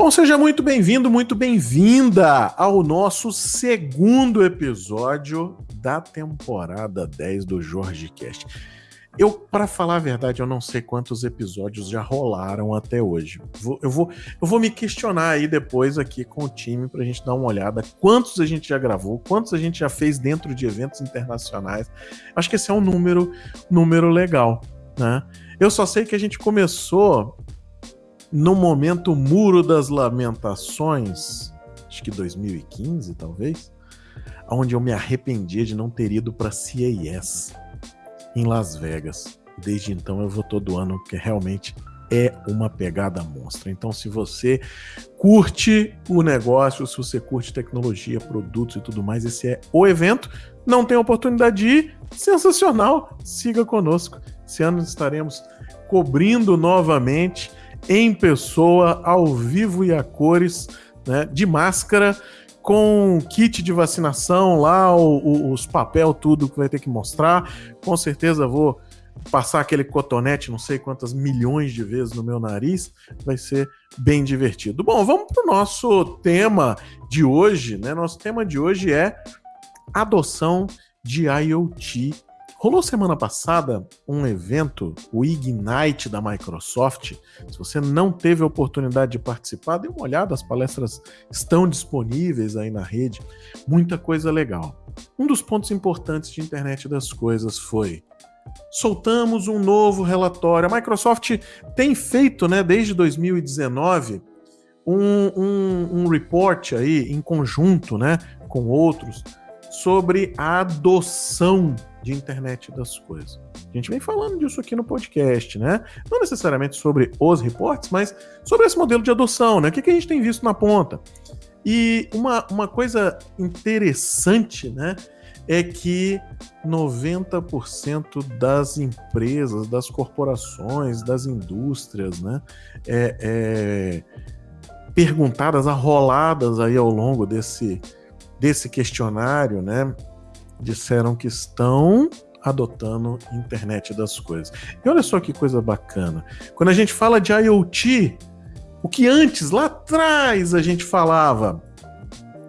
Bom, seja muito bem-vindo, muito bem-vinda ao nosso segundo episódio da temporada 10 do Jorge Cast. Eu, para falar a verdade, eu não sei quantos episódios já rolaram até hoje. Vou, eu, vou, eu vou me questionar aí depois aqui com o time para a gente dar uma olhada. Quantos a gente já gravou, quantos a gente já fez dentro de eventos internacionais. Acho que esse é um número, número legal, né? Eu só sei que a gente começou no momento Muro das Lamentações, acho que 2015 talvez, onde eu me arrependi de não ter ido para CES em Las Vegas. Desde então eu vou todo ano, porque realmente é uma pegada monstra. Então, se você curte o negócio, se você curte tecnologia, produtos e tudo mais, esse é o evento. Não tem oportunidade de ir? Sensacional! Siga conosco. Esse ano estaremos cobrindo novamente em pessoa, ao vivo e a cores, né, de máscara, com kit de vacinação lá, o, o, os papel, tudo que vai ter que mostrar. Com certeza vou passar aquele cotonete, não sei quantas milhões de vezes no meu nariz, vai ser bem divertido. Bom, vamos para o nosso tema de hoje, né? Nosso tema de hoje é adoção de IoT Rolou semana passada um evento, o Ignite da Microsoft. Se você não teve a oportunidade de participar, dê uma olhada, as palestras estão disponíveis aí na rede. Muita coisa legal. Um dos pontos importantes de internet das coisas foi soltamos um novo relatório. A Microsoft tem feito, né, desde 2019, um, um, um report aí em conjunto, né, com outros, sobre a adoção de internet das coisas. A gente vem falando disso aqui no podcast, né? Não necessariamente sobre os reportes, mas sobre esse modelo de adoção, né? O que, que a gente tem visto na ponta? E uma, uma coisa interessante, né? É que 90% das empresas, das corporações, das indústrias, né? É, é, perguntadas, arroladas aí ao longo desse, desse questionário, né? disseram que estão adotando internet das coisas. E olha só que coisa bacana. Quando a gente fala de IoT, o que antes, lá atrás, a gente falava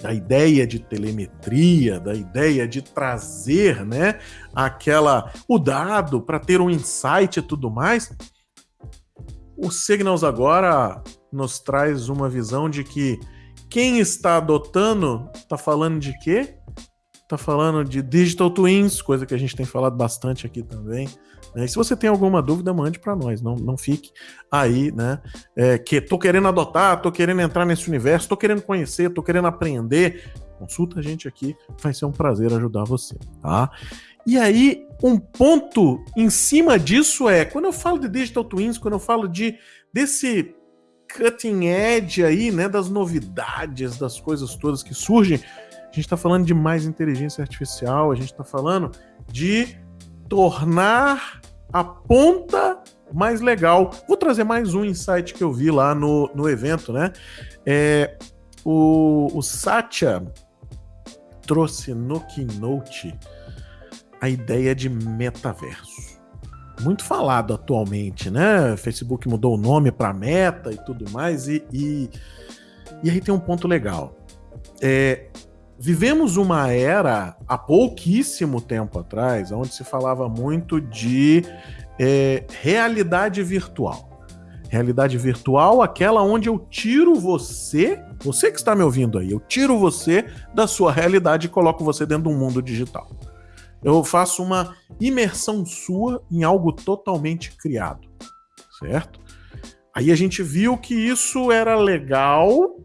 da ideia de telemetria, da ideia de trazer, né, aquela o dado para ter um insight e tudo mais. O Signals agora nos traz uma visão de que quem está adotando está falando de quê? tá falando de digital twins, coisa que a gente tem falado bastante aqui também. Né? E se você tem alguma dúvida, mande para nós, não, não fique aí, né? É, que tô querendo adotar, tô querendo entrar nesse universo, tô querendo conhecer, tô querendo aprender. Consulta a gente aqui, vai ser um prazer ajudar você, tá? E aí, um ponto em cima disso é, quando eu falo de digital twins, quando eu falo de desse cutting edge aí, né, das novidades, das coisas todas que surgem, a gente está falando de mais inteligência artificial, a gente está falando de tornar a ponta mais legal. Vou trazer mais um insight que eu vi lá no, no evento, né? É, o, o Satya trouxe no Keynote a ideia de metaverso. Muito falado atualmente, né? Facebook mudou o nome para Meta e tudo mais, e, e, e aí tem um ponto legal. É, vivemos uma era há pouquíssimo tempo atrás, onde se falava muito de é, realidade virtual. Realidade virtual, aquela onde eu tiro você, você que está me ouvindo aí, eu tiro você da sua realidade e coloco você dentro de um mundo digital. Eu faço uma imersão sua em algo totalmente criado, certo? Aí a gente viu que isso era legal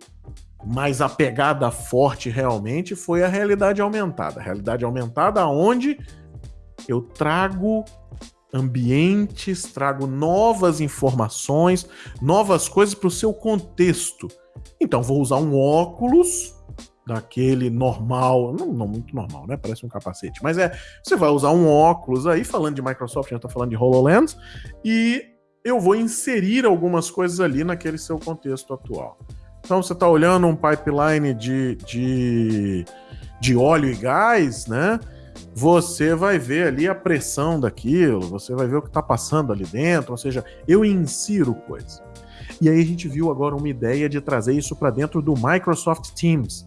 mas a pegada forte realmente foi a realidade aumentada. A realidade aumentada onde eu trago ambientes, trago novas informações, novas coisas para o seu contexto. Então vou usar um óculos daquele normal, não, não, muito normal, né? Parece um capacete, mas é, você vai usar um óculos aí, falando de Microsoft, já está falando de HoloLens, e eu vou inserir algumas coisas ali naquele seu contexto atual. Então você está olhando um pipeline de, de, de óleo e gás, né? Você vai ver ali a pressão daquilo, você vai ver o que está passando ali dentro, ou seja, eu insiro coisas. E aí a gente viu agora uma ideia de trazer isso para dentro do Microsoft Teams.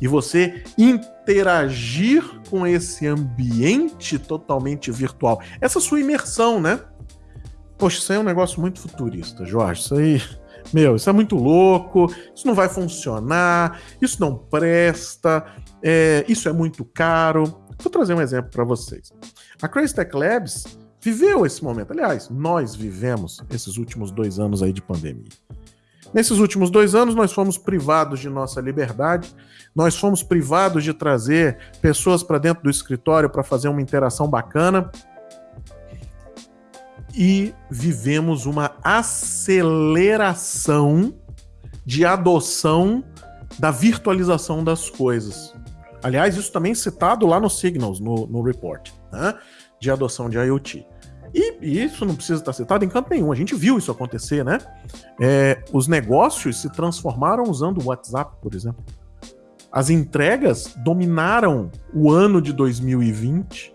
E você interagir com esse ambiente totalmente virtual. Essa sua imersão, né? Poxa, isso aí é um negócio muito futurista, Jorge. Isso aí, meu, isso é muito louco. Isso não vai funcionar. Isso não presta. É, isso é muito caro. Vou trazer um exemplo para vocês. A Crazy Tech Labs viveu esse momento. Aliás, nós vivemos esses últimos dois anos aí de pandemia. Nesses últimos dois anos, nós fomos privados de nossa liberdade, nós fomos privados de trazer pessoas para dentro do escritório para fazer uma interação bacana e vivemos uma aceleração de adoção da virtualização das coisas. Aliás, isso também citado lá no Signals, no, no report, né? de adoção de IoT. E, isso não precisa estar citado em canto nenhum. A gente viu isso acontecer, né? É, os negócios se transformaram usando o WhatsApp, por exemplo. As entregas dominaram o ano de 2020.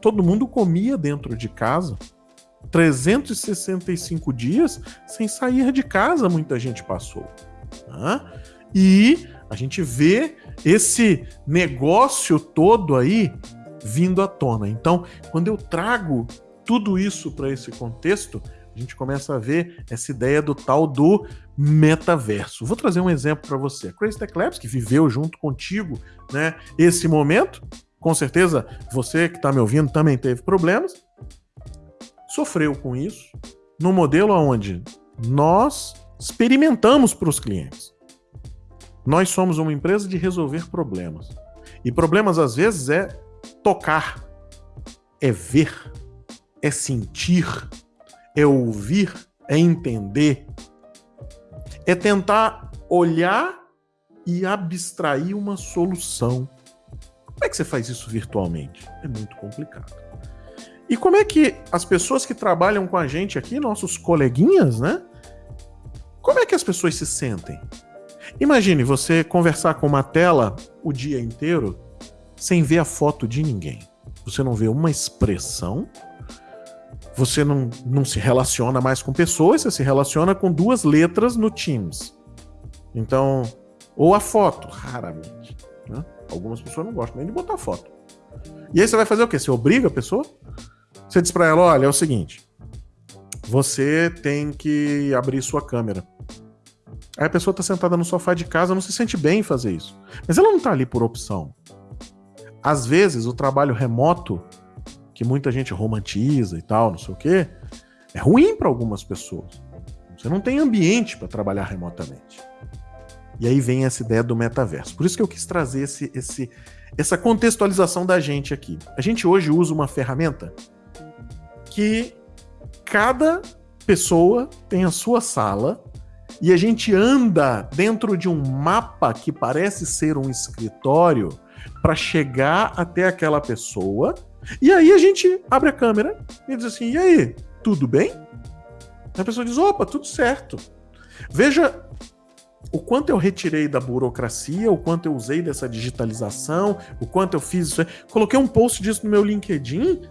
Todo mundo comia dentro de casa. 365 dias sem sair de casa, muita gente passou. Né? E a gente vê esse negócio todo aí vindo à tona. Então, quando eu trago tudo isso para esse contexto, a gente começa a ver essa ideia do tal do metaverso. Vou trazer um exemplo para você. A Crazy Tech Labs, que viveu junto contigo né, esse momento, com certeza você que está me ouvindo também teve problemas, sofreu com isso, no modelo onde nós experimentamos para os clientes. Nós somos uma empresa de resolver problemas. E problemas, às vezes, é tocar, é ver, é sentir, é ouvir, é entender, é tentar olhar e abstrair uma solução. Como é que você faz isso virtualmente? É muito complicado. E como é que as pessoas que trabalham com a gente aqui, nossos coleguinhas, né? Como é que as pessoas se sentem? Imagine você conversar com uma tela o dia inteiro sem ver a foto de ninguém. Você não vê uma expressão, você não, não se relaciona mais com pessoas, você se relaciona com duas letras no Teams. Então, ou a foto, raramente. Né? Algumas pessoas não gostam nem de botar foto. E aí você vai fazer o quê? Você obriga a pessoa? Você diz para ela: olha, é o seguinte, você tem que abrir sua câmera. Aí a pessoa tá sentada no sofá de casa, não se sente bem em fazer isso. Mas ela não tá ali por opção. Às vezes, o trabalho remoto, que muita gente romantiza e tal, não sei o quê, é ruim para algumas pessoas. Você não tem ambiente para trabalhar remotamente. E aí vem essa ideia do metaverso. Por isso que eu quis trazer esse, esse, essa contextualização da gente aqui. A gente hoje usa uma ferramenta que cada pessoa tem a sua sala e a gente anda dentro de um mapa que parece ser um escritório para chegar até aquela pessoa. E aí a gente abre a câmera e diz assim: "E aí, tudo bem?" A pessoa diz: "Opa, tudo certo." Veja o quanto eu retirei da burocracia, o quanto eu usei dessa digitalização, o quanto eu fiz isso. Coloquei um post disso no meu LinkedIn.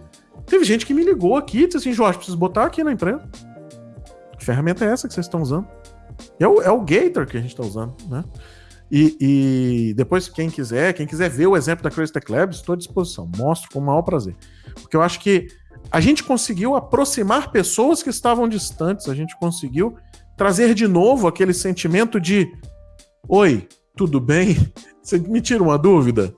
Teve gente que me ligou aqui e disse assim: Jorge, preciso botar aqui na empresa. Que ferramenta é essa que vocês estão usando? É o, é o Gator que a gente está usando, né? E, e, depois, quem quiser, quem quiser ver o exemplo da Crazy Tech Labs, estou à disposição. Mostro com o maior prazer. Porque eu acho que a gente conseguiu aproximar pessoas que estavam distantes, a gente conseguiu trazer de novo aquele sentimento de: Oi, tudo bem? Você me tira uma dúvida?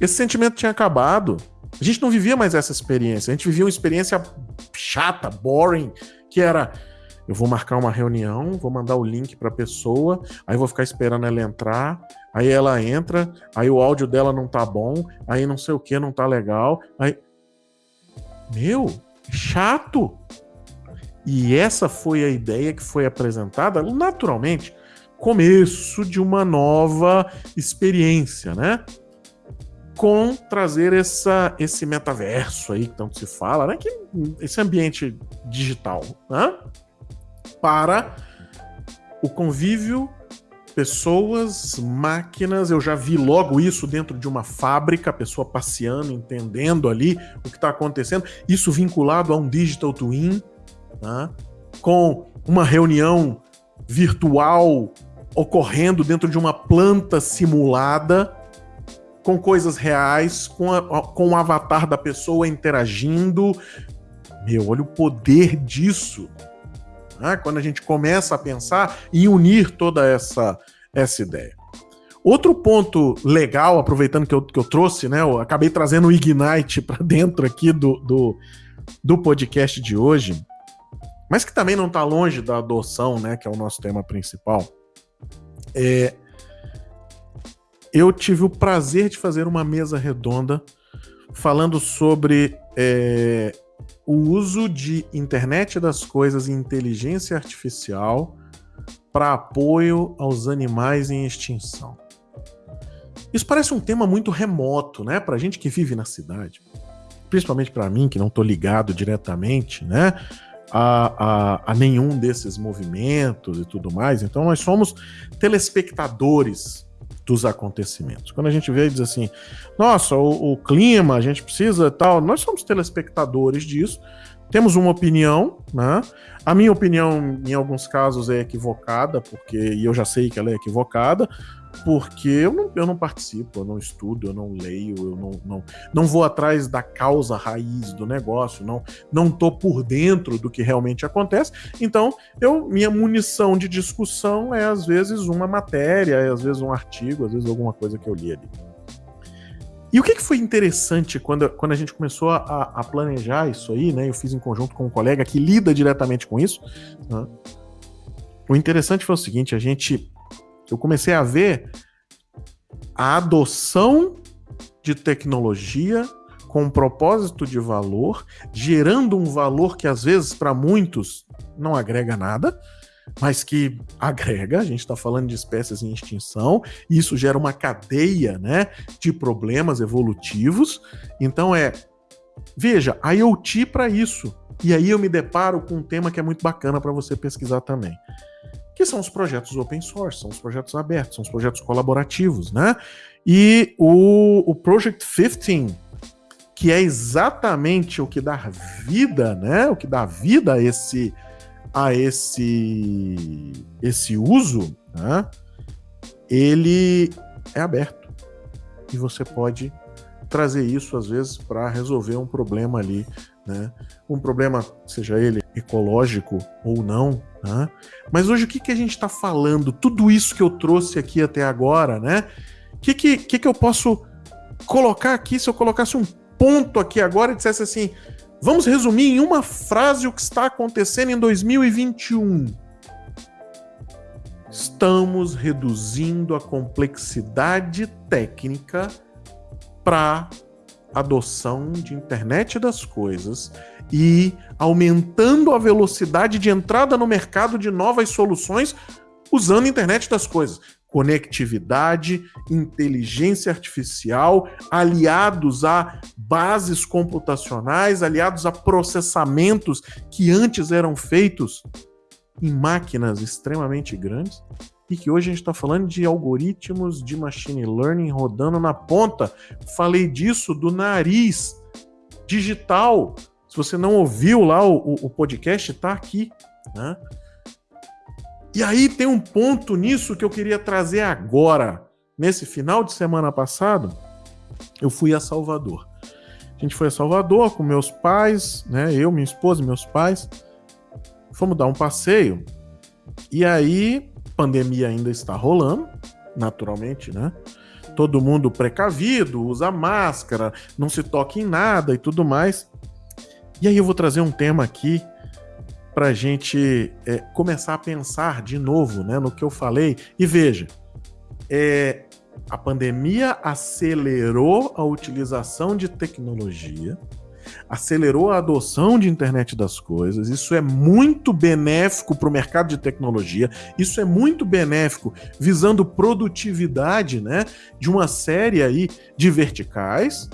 Esse sentimento tinha acabado. A gente não vivia mais essa experiência. A gente vivia uma experiência chata, boring, que era eu vou marcar uma reunião, vou mandar o link para a pessoa, aí vou ficar esperando ela entrar, aí ela entra, aí o áudio dela não tá bom, aí não sei o que não tá legal, aí meu, chato. E essa foi a ideia que foi apresentada naturalmente, começo de uma nova experiência, né? Com trazer essa, esse metaverso aí que tanto se fala, né? Que, esse ambiente digital, né? Para o convívio, pessoas, máquinas. Eu já vi logo isso dentro de uma fábrica, a pessoa passeando, entendendo ali o que está acontecendo. Isso vinculado a um digital twin. Né? com uma reunião virtual ocorrendo dentro de uma planta simulada, com coisas reais, com, a, com o avatar da pessoa interagindo. Meu, olha o poder disso. Né? Quando a gente começa a pensar em unir toda essa, essa ideia. Outro ponto legal, aproveitando que eu, que eu trouxe, né? Eu acabei trazendo o Ignite para dentro aqui do, do, do podcast de hoje, mas que também não está longe da adoção, né? Que é o nosso tema principal. É, eu tive o prazer de fazer uma mesa redonda falando sobre é, o uso de internet das coisas e inteligência artificial para apoio aos animais em extinção. Isso parece um tema muito remoto, né, para gente que vive na cidade, principalmente para mim que não estou ligado diretamente, né, a, a, a, nenhum desses movimentos e tudo mais. Então nós somos telespectadores dos acontecimentos. Quando a gente vê e diz assim, nossa, o, o clima, a gente precisa tal, nós somos telespectadores disso temos uma opinião, né? A minha opinião, em alguns casos, é equivocada, porque e eu já sei que ela é equivocada, porque eu não, eu não participo, eu não estudo, eu não leio, eu não, não, não vou atrás da causa raiz do negócio, não não tô por dentro do que realmente acontece. Então, eu minha munição de discussão é às vezes uma matéria, é às vezes um artigo, às vezes alguma coisa que eu li ali. E o que, que foi interessante quando, quando a gente começou a, a, planejar isso aí, né? Eu fiz em conjunto com um colega que lida diretamente com isso. Né? O interessante foi o seguinte: a gente. Eu comecei a ver a adoção de tecnologia com propósito de valor, gerando um valor que às vezes para muitos não agrega nada, mas que agrega, a gente está falando de espécies em extinção, e isso gera uma cadeia né, de problemas evolutivos. Então é, veja, a IoT para isso. E aí eu me deparo com um tema que é muito bacana para você pesquisar também. Que são os projetos open source, são os projetos abertos, são os projetos colaborativos, né? E o, o Project 15, que é exatamente o que dá vida, né? O que dá vida a esse, a esse, esse uso, né, ele é aberto. E você pode trazer isso, às vezes, para resolver um problema ali, né? Um problema, seja ele ecológico ou não, né? Mas hoje o que, que a gente está falando? Tudo isso que eu trouxe aqui até agora, né? O que, que, que, que eu posso colocar aqui se eu colocasse um ponto aqui agora e dissesse assim: Vamos resumir em uma frase o que está acontecendo em 2021. Estamos reduzindo a complexidade técnica para adoção de internet das coisas e aumentando a velocidade de entrada no mercado de novas soluções usando a internet das coisas conectividade, inteligência artificial, aliados a bases computacionais, aliados a processamentos que antes eram feitos em máquinas extremamente grandes e que hoje a gente está falando de algoritmos de machine learning rodando na ponta. Falei disso do nariz digital. Se você não ouviu lá o, o podcast, está aqui. Né? E aí tem um ponto nisso que eu queria trazer agora. Nesse final de semana passado, eu fui a Salvador. A gente foi a Salvador com meus pais, né? Eu, minha esposa, meus pais. Fomos dar um passeio. E aí, pandemia ainda está rolando, naturalmente, né? Todo mundo precavido, usa máscara, não se toca em nada e tudo mais. E aí eu vou trazer um tema aqui para a gente é, começar a pensar de novo né, no que eu falei. E veja, é, a pandemia acelerou a utilização de tecnologia, acelerou a adoção de internet das coisas. Isso é muito benéfico para o mercado de tecnologia. Isso é muito benéfico visando produtividade, né, de uma série aí de verticais.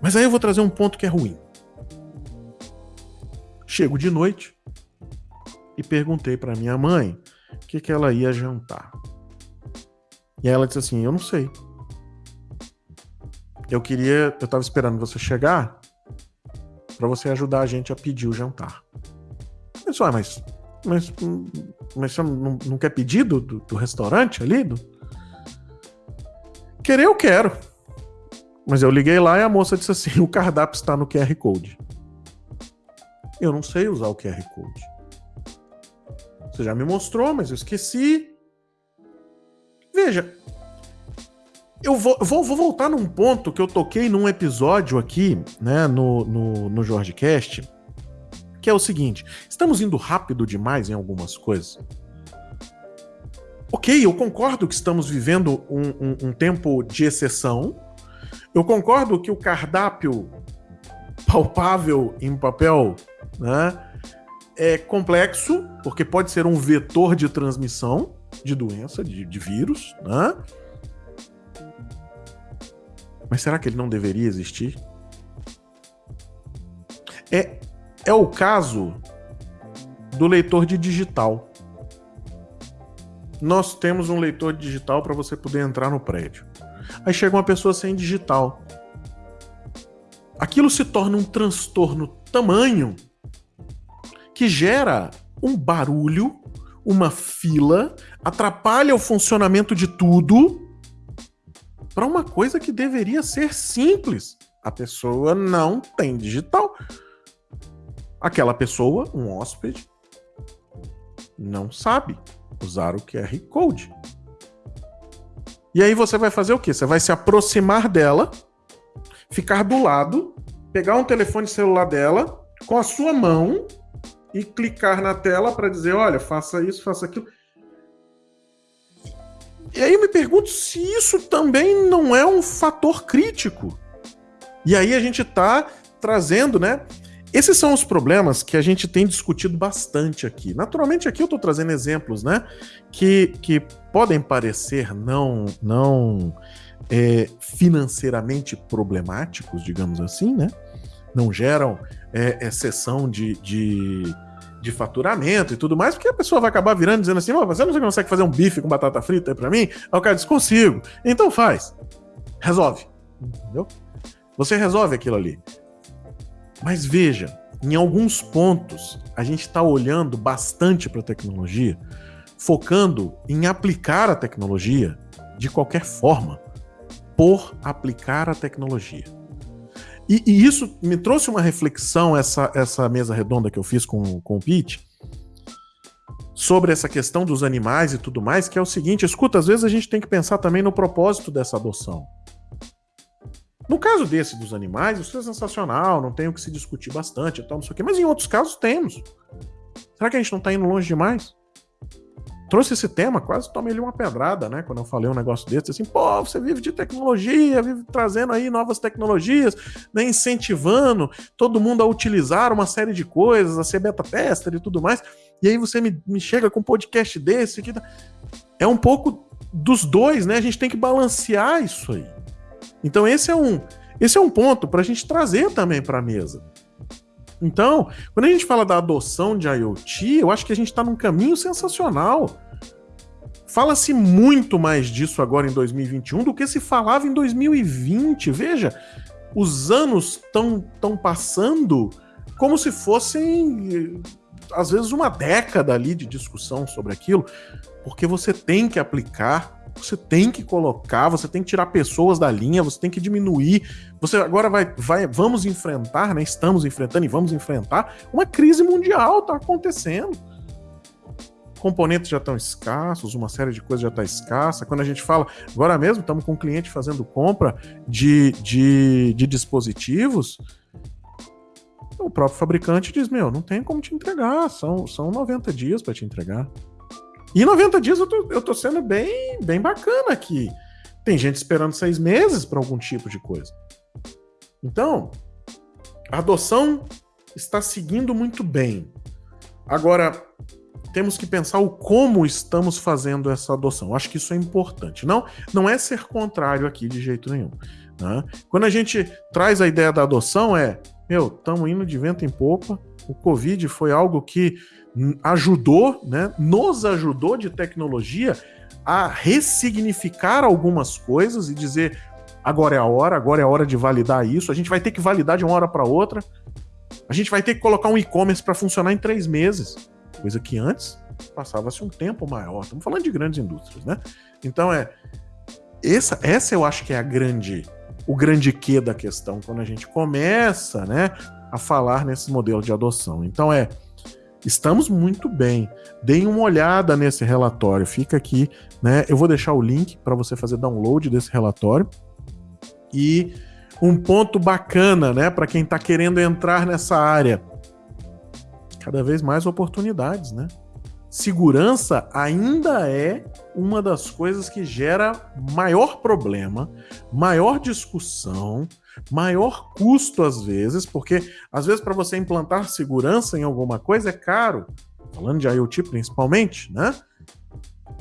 Mas aí eu vou trazer um ponto que é ruim. Chego de noite e perguntei para minha mãe o que, que ela ia jantar. E ela disse assim: Eu não sei. Eu queria, eu estava esperando você chegar para você ajudar a gente a pedir o jantar. Mas, ué, mas, mas, mas você não, não quer pedir do, do, do restaurante ali? Do... Querer eu quero. Mas eu liguei lá e a moça disse assim: o cardápio está no QR Code. Eu não sei usar o QR Code. Você já me mostrou, mas eu esqueci. Veja, eu vou, vou, vou, voltar num ponto que eu toquei num episódio aqui, né, no, no, no Jorge Cast, que é o seguinte: estamos indo rápido demais em algumas coisas. Ok, eu concordo que estamos vivendo um, um, um tempo de exceção. Eu concordo que o cardápio palpável em papel né, é complexo, porque pode ser um vetor de transmissão de doença, de, de vírus, né? Mas será que ele não deveria existir? É, é o caso do leitor de digital. Nós temos um leitor digital para você poder entrar no prédio. Aí chega uma pessoa sem digital. Aquilo se torna um transtorno tamanho que gera um barulho, uma fila, atrapalha o funcionamento de tudo para uma coisa que deveria ser simples. A pessoa não tem digital. Aquela pessoa, um hóspede, não sabe usar o QR Code. E aí você vai fazer o quê? Você vai se aproximar dela, ficar do lado, pegar um telefone celular dela com a sua mão e clicar na tela para dizer, olha, faça isso, faça aquilo. E aí eu me pergunto se isso também não é um fator crítico. E aí a gente está trazendo, né? Esses são os problemas que a gente tem discutido bastante aqui. Naturalmente, aqui eu estou trazendo exemplos, né? Que, que podem parecer não, não é, financeiramente problemáticos, digamos assim, né? Não geram é, exceção de, de de faturamento e tudo mais, porque a pessoa vai acabar virando dizendo assim: você não consegue fazer um bife com batata frita pra mim? Aí o cara diz: consigo. Então faz. Resolve. Entendeu? Você resolve aquilo ali. Mas veja, em alguns pontos, a gente está olhando bastante para a tecnologia, focando em aplicar a tecnologia de qualquer forma, por aplicar a tecnologia. E, e, isso me trouxe uma reflexão, essa, essa mesa redonda que eu fiz com, com o Pete, sobre essa questão dos animais e tudo mais, que é o seguinte: escuta, às vezes a gente tem que pensar também no propósito dessa adoção. No caso desse dos animais, isso é sensacional, não tem o que se discutir bastante e tal, não sei o quê, mas em outros casos temos. Será que a gente não está indo longe demais? Trouxe esse tema, quase tomei ele uma pedrada, né? Quando eu falei um negócio desse, assim, pô, você vive de tecnologia, vive trazendo aí novas tecnologias, né? incentivando todo mundo a utilizar uma série de coisas, a ser beta tester e tudo mais. E aí você me, me chega com um podcast desse que é um pouco dos dois, né? A gente tem que balancear isso aí. Então esse é um, esse é um ponto para a gente trazer também para a mesa. Então, quando a gente fala da adoção de IoT, eu acho que a gente está num caminho sensacional. Fala-se muito mais disso agora em 2021 do que se falava em 2020. Veja, os anos estão tão passando como se fossem, às vezes, uma década ali de discussão sobre aquilo, porque você tem que aplicar você tem que colocar, você tem que tirar pessoas da linha, você tem que diminuir. Você agora vai, vai vamos enfrentar, né? Estamos enfrentando e vamos enfrentar uma crise mundial, tá acontecendo. Componentes já estão escassos, uma série de coisas já está escassa. Quando a gente fala, agora mesmo estamos com um cliente fazendo compra de, de, de dispositivos, o próprio fabricante diz: Meu, não tem como te entregar, são, são 90 dias para te entregar. E 90 dias eu tô, eu tô sendo bem, bem bacana aqui. Tem gente esperando seis meses para algum tipo de coisa. Então, a adoção está seguindo muito bem. Agora, temos que pensar o como estamos fazendo essa adoção. Acho que isso é importante. Não, não é ser contrário aqui de jeito nenhum. Né? Quando a gente traz a ideia da adoção, é, meu, estamos indo de vento em popa. O Covid foi algo que ajudou, né, nos ajudou de tecnologia a ressignificar algumas coisas e dizer agora é a hora, agora é a hora de validar isso. A gente vai ter que validar de uma hora para outra. A gente vai ter que colocar um e-commerce para funcionar em três meses, coisa que antes passava-se um tempo maior. Estamos falando de grandes indústrias, né? Então é essa, essa eu acho que é a grande o grande quê da questão quando a gente começa, né, a falar nesse modelo de adoção. Então é Estamos muito bem. Deem uma olhada nesse relatório. Fica aqui, né? Eu vou deixar o link para você fazer download desse relatório. E um ponto bacana, né, para quem está querendo entrar nessa área. Cada vez mais oportunidades, né? Segurança ainda é uma das coisas que gera maior problema, maior discussão, maior custo às vezes, porque às vezes para você implantar segurança em alguma coisa é caro, falando de IoT principalmente, né?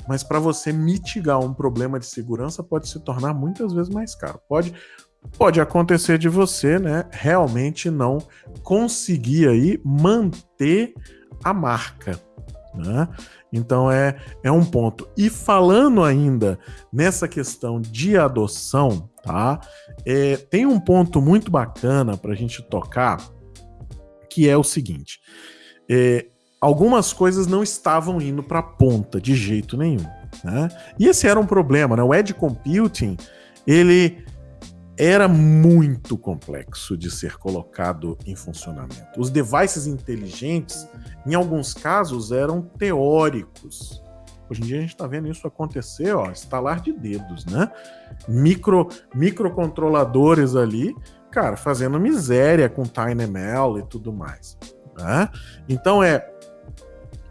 Mas para você mitigar um problema de segurança pode se tornar muitas vezes mais caro. Pode pode acontecer de você, né, realmente não conseguir aí manter a marca, né? Então é, é um ponto. E falando ainda nessa questão de adoção, tá? É, tem um ponto muito bacana para a gente tocar, que é o seguinte: é, algumas coisas não estavam indo para a ponta de jeito nenhum. Né? E esse era um problema, né? O edge computing ele era muito complexo de ser colocado em funcionamento. Os devices inteligentes, em alguns casos, eram teóricos. Hoje em dia a gente está vendo isso acontecer, ó, estalar de dedos, né? Micro, microcontroladores ali, cara, fazendo miséria com TinyML e tudo mais. Né? Então é,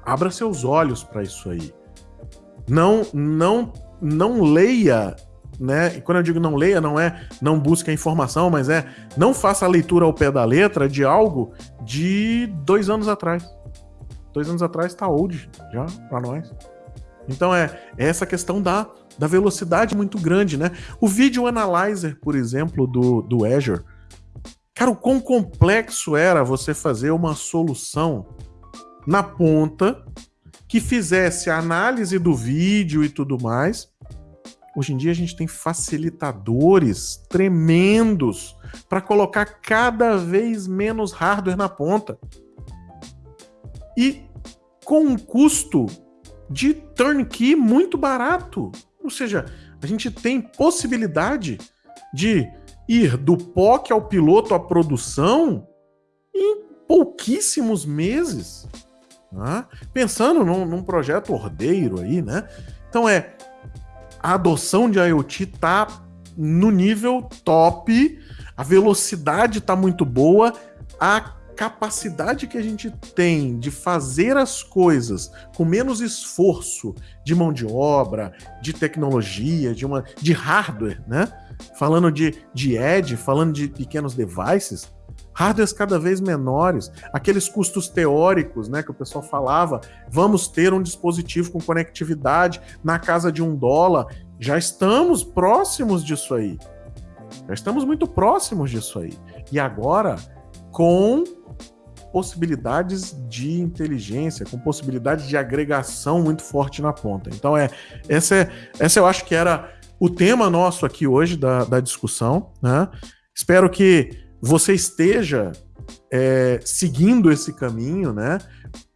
abra seus olhos para isso aí. Não, não, não leia né? E quando eu digo não leia, não é não busque a informação, mas é não faça a leitura ao pé da letra de algo de dois anos atrás. Dois anos atrás está old já para nós. Então é, é, essa questão da, da velocidade muito grande, né? O Video Analyzer, por exemplo, do, do Azure. Cara, o quão complexo era você fazer uma solução na ponta que fizesse a análise do vídeo e tudo mais Hoje em dia a gente tem facilitadores tremendos para colocar cada vez menos hardware na ponta. E com um custo de turnkey muito barato. Ou seja, a gente tem possibilidade de ir do POC ao piloto à produção em pouquíssimos meses. Né? Pensando num, num projeto ordeiro aí, né? Então é a adoção de IoT tá no nível top, a velocidade tá muito boa, a capacidade que a gente tem de fazer as coisas com menos esforço de mão de obra, de tecnologia, de uma de hardware, né? Falando de, de edge, falando de pequenos devices, hardwares cada vez menores, aqueles custos teóricos, né, que o pessoal falava, vamos ter um dispositivo com conectividade na casa de um dólar, já estamos próximos disso aí. Já estamos muito próximos disso aí. E agora, com possibilidades de inteligência, com possibilidades de agregação muito forte na ponta. Então, é essa, é, essa eu acho que era o tema nosso aqui hoje da, da discussão. Né? Espero que você esteja é, seguindo esse caminho, né?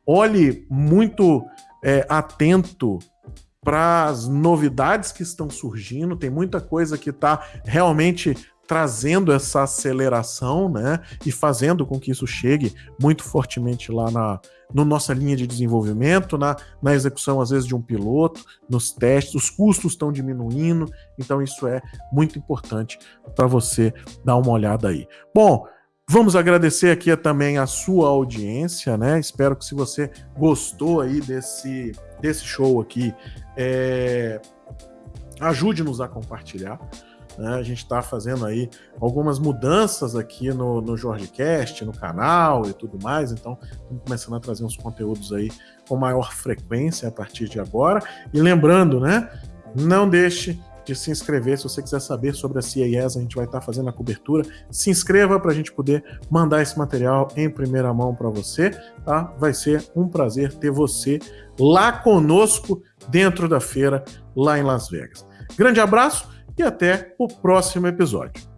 Olhe muito é, atento para as novidades que estão surgindo, tem muita coisa que está realmente trazendo essa aceleração, né, e fazendo com que isso chegue muito fortemente lá na no nossa linha de desenvolvimento, na, na execução às vezes de um piloto, nos testes, os custos estão diminuindo, então isso é muito importante para você dar uma olhada aí. Bom, Vamos agradecer aqui também a sua audiência, né? Espero que se você gostou aí desse, desse show aqui, é, ajude-nos a compartilhar. Né? A gente está fazendo aí algumas mudanças aqui no, no JorgeCast, no canal e tudo mais, então estamos começando a trazer uns conteúdos aí com maior frequência a partir de agora. E lembrando, né? Não deixe de se inscrever. Se você quiser saber sobre a CIES, a gente vai estar fazendo a cobertura. Se inscreva para a gente poder mandar esse material em primeira mão para você. Tá? Vai ser um prazer ter você lá conosco dentro da feira, lá em Las Vegas. Grande abraço e até o próximo episódio.